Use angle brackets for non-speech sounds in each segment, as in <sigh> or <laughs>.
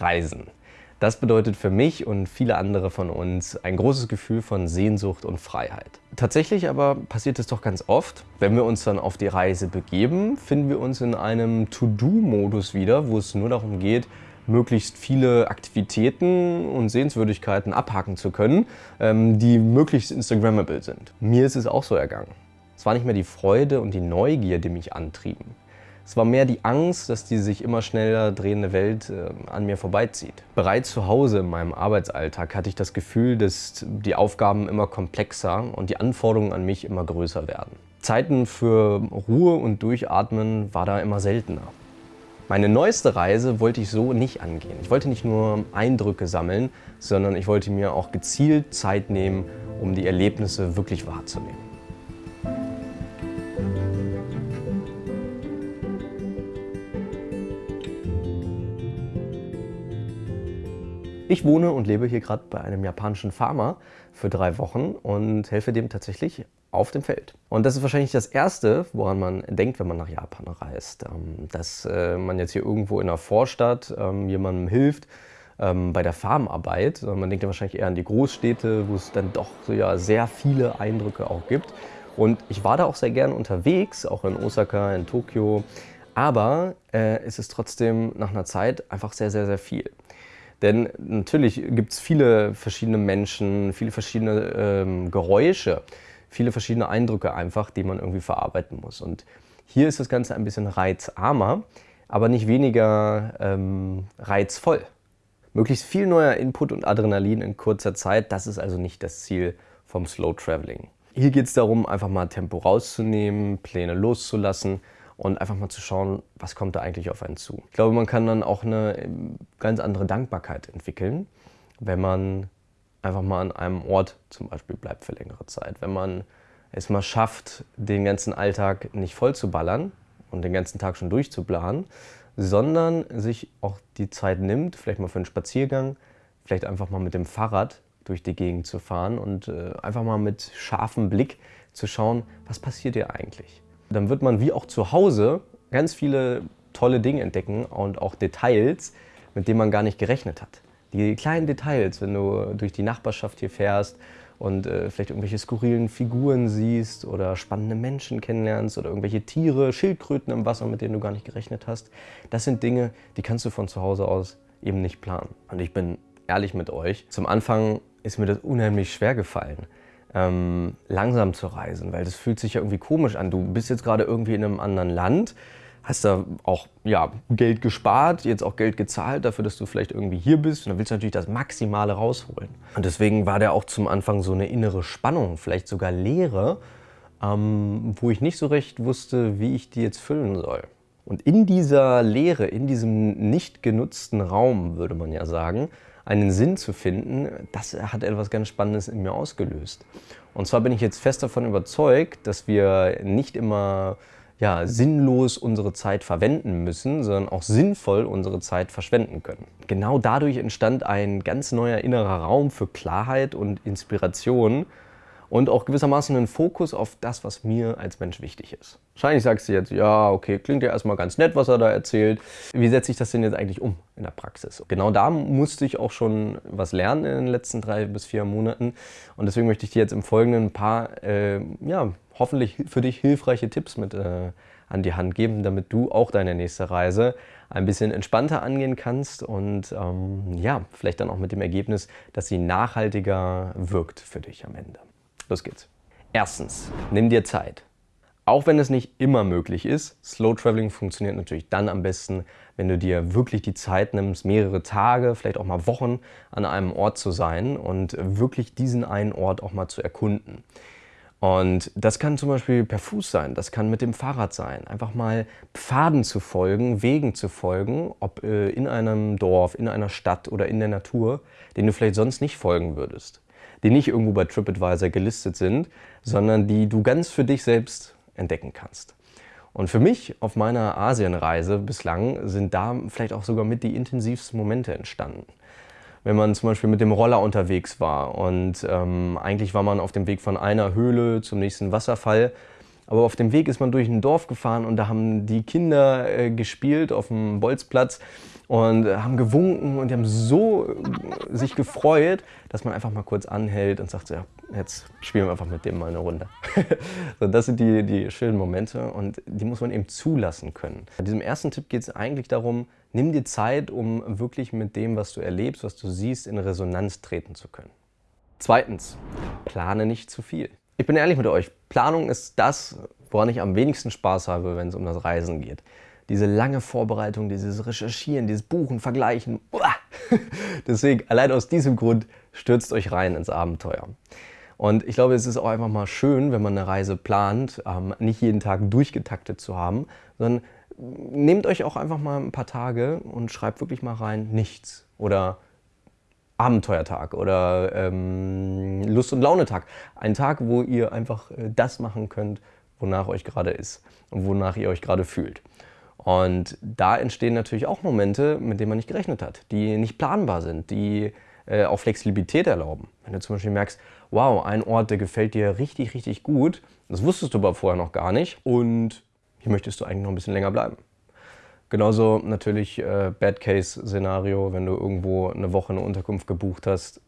Reisen. Das bedeutet für mich und viele andere von uns ein großes Gefühl von Sehnsucht und Freiheit. Tatsächlich aber passiert es doch ganz oft, wenn wir uns dann auf die Reise begeben, finden wir uns in einem To-Do-Modus wieder, wo es nur darum geht, möglichst viele Aktivitäten und Sehenswürdigkeiten abhaken zu können, ähm, die möglichst Instagrammable sind. Mir ist es auch so ergangen. Es war nicht mehr die Freude und die Neugier, die mich antrieben. Es war mehr die Angst, dass die sich immer schneller drehende Welt äh, an mir vorbeizieht. Bereits zu Hause in meinem Arbeitsalltag hatte ich das Gefühl, dass die Aufgaben immer komplexer und die Anforderungen an mich immer größer werden. Zeiten für Ruhe und Durchatmen war da immer seltener. Meine neueste Reise wollte ich so nicht angehen. Ich wollte nicht nur Eindrücke sammeln, sondern ich wollte mir auch gezielt Zeit nehmen, um die Erlebnisse wirklich wahrzunehmen. Ich wohne und lebe hier gerade bei einem japanischen Farmer für drei Wochen und helfe dem tatsächlich auf dem Feld. Und das ist wahrscheinlich das Erste, woran man denkt, wenn man nach Japan reist. Ähm, dass äh, man jetzt hier irgendwo in einer Vorstadt ähm, jemandem hilft, ähm, bei der Farmarbeit. Man denkt ja wahrscheinlich eher an die Großstädte, wo es dann doch so, ja, sehr viele Eindrücke auch gibt. Und ich war da auch sehr gerne unterwegs, auch in Osaka, in Tokio. Aber äh, es ist trotzdem nach einer Zeit einfach sehr, sehr, sehr viel. Denn natürlich gibt es viele verschiedene Menschen, viele verschiedene ähm, Geräusche, viele verschiedene Eindrücke einfach, die man irgendwie verarbeiten muss. Und hier ist das Ganze ein bisschen reizarmer, aber nicht weniger ähm, reizvoll. Möglichst viel neuer Input und Adrenalin in kurzer Zeit, das ist also nicht das Ziel vom Slow Traveling. Hier geht es darum, einfach mal Tempo rauszunehmen, Pläne loszulassen und einfach mal zu schauen, was kommt da eigentlich auf einen zu. Ich glaube, man kann dann auch eine ähm, ganz andere Dankbarkeit entwickeln, wenn man einfach mal an einem Ort zum Beispiel bleibt für längere Zeit. Wenn man es mal schafft, den ganzen Alltag nicht voll zu ballern und den ganzen Tag schon durchzuplanen, sondern sich auch die Zeit nimmt, vielleicht mal für einen Spaziergang, vielleicht einfach mal mit dem Fahrrad durch die Gegend zu fahren und äh, einfach mal mit scharfem Blick zu schauen, was passiert hier eigentlich dann wird man wie auch zu Hause ganz viele tolle Dinge entdecken und auch Details, mit denen man gar nicht gerechnet hat. Die kleinen Details, wenn du durch die Nachbarschaft hier fährst und äh, vielleicht irgendwelche skurrilen Figuren siehst oder spannende Menschen kennenlernst oder irgendwelche Tiere, Schildkröten im Wasser, mit denen du gar nicht gerechnet hast. Das sind Dinge, die kannst du von zu Hause aus eben nicht planen. Und ich bin ehrlich mit euch, zum Anfang ist mir das unheimlich schwer gefallen ähm, langsam zu reisen, weil das fühlt sich ja irgendwie komisch an. Du bist jetzt gerade irgendwie in einem anderen Land, hast da auch ja, Geld gespart, jetzt auch Geld gezahlt dafür, dass du vielleicht irgendwie hier bist und dann willst du natürlich das Maximale rausholen. Und deswegen war der auch zum Anfang so eine innere Spannung, vielleicht sogar Leere, ähm, wo ich nicht so recht wusste, wie ich die jetzt füllen soll. Und in dieser Leere, in diesem nicht genutzten Raum, würde man ja sagen, einen Sinn zu finden, das hat etwas ganz Spannendes in mir ausgelöst. Und zwar bin ich jetzt fest davon überzeugt, dass wir nicht immer ja, sinnlos unsere Zeit verwenden müssen, sondern auch sinnvoll unsere Zeit verschwenden können. Genau dadurch entstand ein ganz neuer innerer Raum für Klarheit und Inspiration, und auch gewissermaßen einen Fokus auf das, was mir als Mensch wichtig ist. Wahrscheinlich sagst du jetzt, ja, okay, klingt ja erstmal ganz nett, was er da erzählt. Wie setze ich das denn jetzt eigentlich um in der Praxis? Genau da musste ich auch schon was lernen in den letzten drei bis vier Monaten. Und deswegen möchte ich dir jetzt im Folgenden ein paar, äh, ja, hoffentlich für dich hilfreiche Tipps mit äh, an die Hand geben, damit du auch deine nächste Reise ein bisschen entspannter angehen kannst und ähm, ja, vielleicht dann auch mit dem Ergebnis, dass sie nachhaltiger wirkt für dich am Ende. Los geht's. Erstens, nimm dir Zeit. Auch wenn es nicht immer möglich ist, Slow Traveling funktioniert natürlich dann am besten, wenn du dir wirklich die Zeit nimmst, mehrere Tage, vielleicht auch mal Wochen an einem Ort zu sein und wirklich diesen einen Ort auch mal zu erkunden. Und das kann zum Beispiel per Fuß sein, das kann mit dem Fahrrad sein. Einfach mal Pfaden zu folgen, Wegen zu folgen, ob äh, in einem Dorf, in einer Stadt oder in der Natur, denen du vielleicht sonst nicht folgen würdest die nicht irgendwo bei TripAdvisor gelistet sind, sondern die du ganz für dich selbst entdecken kannst. Und für mich auf meiner Asienreise bislang sind da vielleicht auch sogar mit die intensivsten Momente entstanden. Wenn man zum Beispiel mit dem Roller unterwegs war und ähm, eigentlich war man auf dem Weg von einer Höhle zum nächsten Wasserfall, Aber auf dem Weg ist man durch ein Dorf gefahren und da haben die Kinder äh, gespielt auf dem Bolzplatz und haben gewunken und die haben so äh, sich gefreut, dass man einfach mal kurz anhält und sagt, ja, jetzt spielen wir einfach mit dem mal eine Runde. <laughs> so, das sind die, die schönen Momente und die muss man eben zulassen können. Bei diesem ersten Tipp geht es eigentlich darum, nimm dir Zeit, um wirklich mit dem, was du erlebst, was du siehst, in Resonanz treten zu können. Zweitens, plane nicht zu viel. Ich bin ehrlich mit euch, Planung ist das, woran ich am wenigsten Spaß habe, wenn es um das Reisen geht. Diese lange Vorbereitung, dieses Recherchieren, dieses Buchen, Vergleichen. <laughs> Deswegen, allein aus diesem Grund, stürzt euch rein ins Abenteuer. Und ich glaube, es ist auch einfach mal schön, wenn man eine Reise plant, ähm, nicht jeden Tag durchgetaktet zu haben, sondern nehmt euch auch einfach mal ein paar Tage und schreibt wirklich mal rein, nichts. Oder Abenteuertag oder ähm, Lust- und Launetag. Ein Tag, wo ihr einfach äh, das machen könnt, wonach euch gerade ist und wonach ihr euch gerade fühlt. Und da entstehen natürlich auch Momente, mit denen man nicht gerechnet hat, die nicht planbar sind, die äh, auch Flexibilität erlauben. Wenn du zum Beispiel merkst, wow, ein Ort, der gefällt dir richtig, richtig gut, das wusstest du aber vorher noch gar nicht und hier möchtest du eigentlich noch ein bisschen länger bleiben. Genauso natürlich äh, Bad-Case-Szenario, wenn du irgendwo eine Woche eine Unterkunft gebucht hast.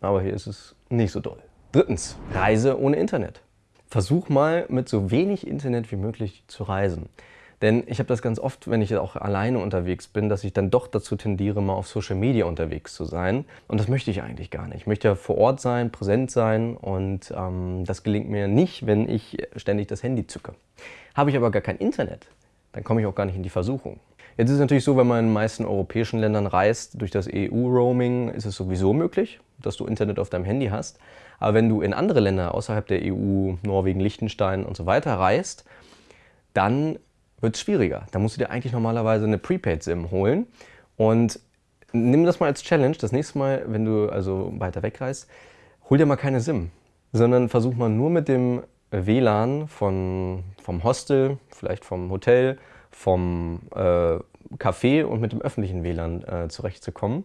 Aber hier ist es nicht so doll. Drittens, Reise ohne Internet. Versuch mal mit so wenig Internet wie möglich zu reisen. Denn ich habe das ganz oft, wenn ich auch alleine unterwegs bin, dass ich dann doch dazu tendiere, mal auf Social Media unterwegs zu sein. Und das möchte ich eigentlich gar nicht. Ich möchte ja vor Ort sein, präsent sein und ähm, das gelingt mir nicht, wenn ich ständig das Handy zücke. Habe ich aber gar kein Internet, dann komme ich auch gar nicht in die Versuchung. Jetzt ist es natürlich so, wenn man in den meisten europäischen Ländern reist, durch das EU-Roaming ist es sowieso möglich, dass du Internet auf deinem Handy hast. Aber wenn du in andere Länder außerhalb der EU, Norwegen, Liechtenstein und so weiter reist, dann wird es schwieriger. Da musst du dir eigentlich normalerweise eine Prepaid-SIM holen. Und nimm das mal als Challenge. Das nächste Mal, wenn du also weiter wegreist, hol dir mal keine SIM, sondern versuch mal nur mit dem WLAN von, vom Hostel, vielleicht vom Hotel vom äh, Café und mit dem öffentlichen WLAN äh, zurechtzukommen.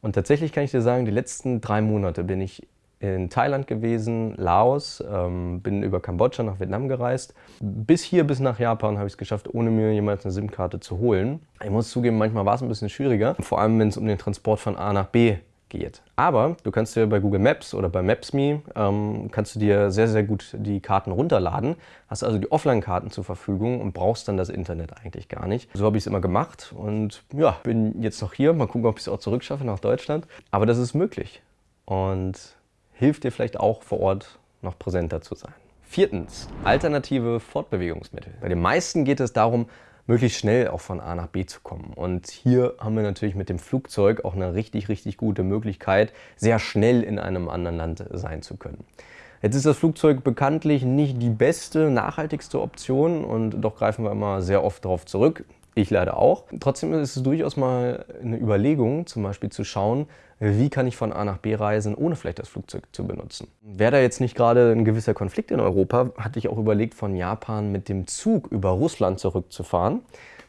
Und tatsächlich kann ich dir sagen, die letzten drei Monate bin ich in Thailand gewesen, Laos, ähm, bin über Kambodscha nach Vietnam gereist. Bis hier, bis nach Japan habe ich es geschafft, ohne mir jemals eine SIM-Karte zu holen. Ich muss zugeben, manchmal war es ein bisschen schwieriger, vor allem wenn es um den Transport von A nach B geht. Aber du kannst dir bei Google Maps oder bei Maps.me ähm, kannst du dir sehr, sehr gut die Karten runterladen. Hast also die Offline-Karten zur Verfügung und brauchst dann das Internet eigentlich gar nicht. So habe ich es immer gemacht und ja, bin jetzt noch hier. Mal gucken, ob ich es auch zurückschaffe nach Deutschland. Aber das ist möglich und hilft dir vielleicht auch vor Ort noch präsenter zu sein. Viertens, alternative Fortbewegungsmittel. Bei den meisten geht es darum, möglichst schnell auch von A nach B zu kommen. Und hier haben wir natürlich mit dem Flugzeug auch eine richtig, richtig gute Möglichkeit, sehr schnell in einem anderen Land sein zu können. Jetzt ist das Flugzeug bekanntlich nicht die beste, nachhaltigste Option und doch greifen wir immer sehr oft darauf zurück. Ich leider auch. Trotzdem ist es durchaus mal eine Überlegung, zum Beispiel zu schauen, wie kann ich von A nach B reisen, ohne vielleicht das Flugzeug zu benutzen. Wäre da jetzt nicht gerade ein gewisser Konflikt in Europa, hatte ich auch überlegt, von Japan mit dem Zug über Russland zurückzufahren,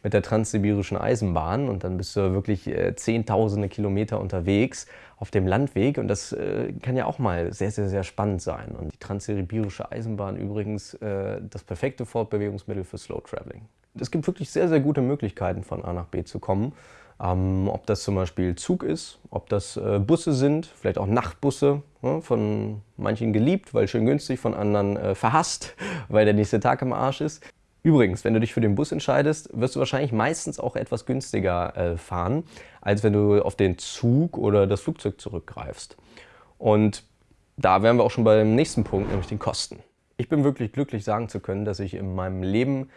mit der transsibirischen Eisenbahn und dann bist du wirklich äh, zehntausende Kilometer unterwegs auf dem Landweg und das äh, kann ja auch mal sehr, sehr, sehr spannend sein. Und die transsibirische Eisenbahn übrigens äh, das perfekte Fortbewegungsmittel für Slow Traveling es gibt wirklich sehr, sehr gute Möglichkeiten von A nach B zu kommen. Ähm, ob das zum Beispiel Zug ist, ob das äh, Busse sind, vielleicht auch Nachtbusse, ne, von manchen geliebt, weil schön günstig, von anderen äh, verhasst, <laughs> weil der nächste Tag im Arsch ist. Übrigens, wenn du dich für den Bus entscheidest, wirst du wahrscheinlich meistens auch etwas günstiger äh, fahren, als wenn du auf den Zug oder das Flugzeug zurückgreifst. Und da wären wir auch schon beim nächsten Punkt, nämlich den Kosten. Ich bin wirklich glücklich sagen zu können, dass ich in meinem Leben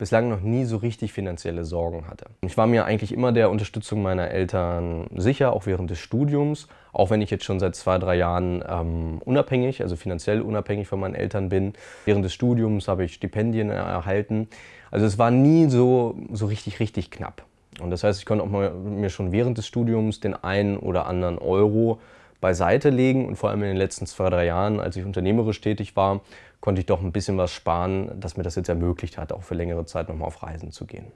bislang noch nie so richtig finanzielle Sorgen hatte. Ich war mir eigentlich immer der Unterstützung meiner Eltern sicher, auch während des Studiums, auch wenn ich jetzt schon seit zwei, drei Jahren ähm, unabhängig, also finanziell unabhängig von meinen Eltern bin. Während des Studiums habe ich Stipendien erhalten. Also es war nie so, so richtig, richtig knapp. Und das heißt, ich konnte auch mal, mir schon während des Studiums den einen oder anderen Euro beiseite legen und vor allem in den letzten zwei, drei Jahren, als ich unternehmerisch tätig war, konnte ich doch ein bisschen was sparen, dass mir das jetzt ermöglicht hat, auch für längere Zeit nochmal auf Reisen zu gehen.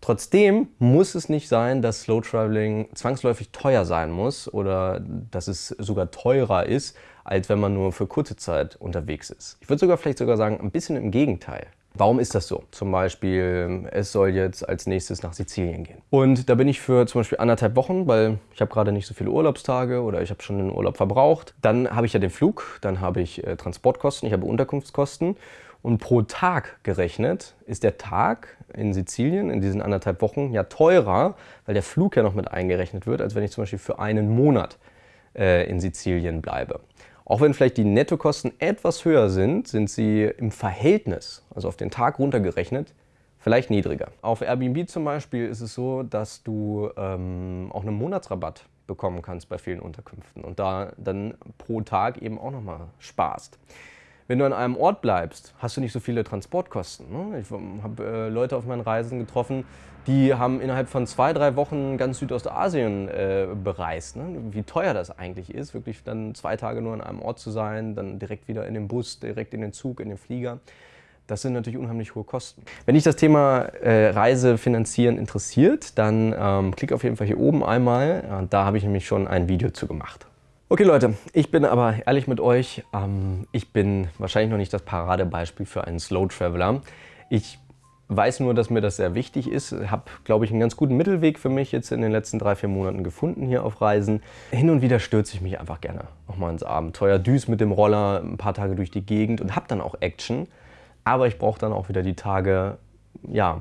Trotzdem muss es nicht sein, dass Slow Traveling zwangsläufig teuer sein muss oder dass es sogar teurer ist, als wenn man nur für kurze Zeit unterwegs ist. Ich würde sogar vielleicht sogar sagen, ein bisschen im Gegenteil. Warum ist das so? Zum Beispiel, es soll jetzt als nächstes nach Sizilien gehen. Und da bin ich für zum Beispiel anderthalb Wochen, weil ich habe gerade nicht so viele Urlaubstage oder ich habe schon den Urlaub verbraucht. Dann habe ich ja den Flug, dann habe ich äh, Transportkosten, ich habe Unterkunftskosten. Und pro Tag gerechnet ist der Tag in Sizilien in diesen anderthalb Wochen ja teurer, weil der Flug ja noch mit eingerechnet wird, als wenn ich zum Beispiel für einen Monat äh, in Sizilien bleibe. Auch wenn vielleicht die Nettokosten etwas höher sind, sind sie im Verhältnis, also auf den Tag runtergerechnet, vielleicht niedriger. Auf Airbnb zum Beispiel ist es so, dass du ähm, auch einen Monatsrabatt bekommen kannst bei vielen Unterkünften und da dann pro Tag eben auch nochmal sparst. Wenn du an einem Ort bleibst, hast du nicht so viele Transportkosten. Ne? Ich habe äh, Leute auf meinen Reisen getroffen, die haben innerhalb von zwei, drei Wochen ganz Südostasien äh, bereist. Ne? Wie teuer das eigentlich ist, wirklich dann zwei Tage nur an einem Ort zu sein, dann direkt wieder in den Bus, direkt in den Zug, in den Flieger. Das sind natürlich unheimlich hohe Kosten. Wenn dich das Thema äh, Reise interessiert, dann ähm, klick auf jeden Fall hier oben einmal. Da habe ich nämlich schon ein Video zu gemacht. Okay Leute, ich bin aber ehrlich mit euch, ähm, ich bin wahrscheinlich noch nicht das Paradebeispiel für einen Slow Traveler. Ich weiß nur, dass mir das sehr wichtig ist. Habe, glaube ich, einen ganz guten Mittelweg für mich jetzt in den letzten drei, vier Monaten gefunden hier auf Reisen. Hin und wieder stürze ich mich einfach gerne nochmal ins Abenteuer, düse mit dem Roller ein paar Tage durch die Gegend und habe dann auch Action. Aber ich brauche dann auch wieder die Tage, ja,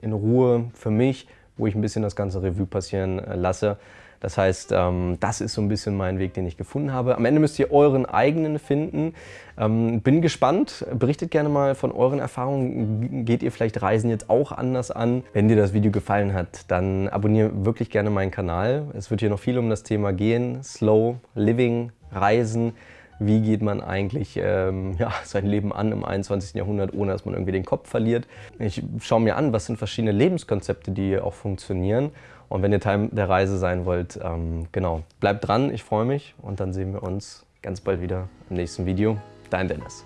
in Ruhe für mich, wo ich ein bisschen das ganze Revue passieren äh, lasse. Das heißt, ähm, das ist so ein bisschen mein Weg, den ich gefunden habe. Am Ende müsst ihr euren eigenen finden. Ähm, bin gespannt. Berichtet gerne mal von euren Erfahrungen. Geht ihr vielleicht Reisen jetzt auch anders an? Wenn dir das Video gefallen hat, dann abonniere wirklich gerne meinen Kanal. Es wird hier noch viel um das Thema gehen. Slow Living, Reisen wie geht man eigentlich ähm, <laughs> ja, sein Leben an im 21. Jahrhundert, ohne dass man irgendwie den Kopf verliert. Ich schaue mir an, was sind verschiedene Lebenskonzepte, die auch funktionieren und wenn ihr Teil der Reise sein wollt, ähm, genau, bleibt dran, ich freue mich und dann sehen wir uns ganz bald wieder im nächsten Video. Dein Dennis.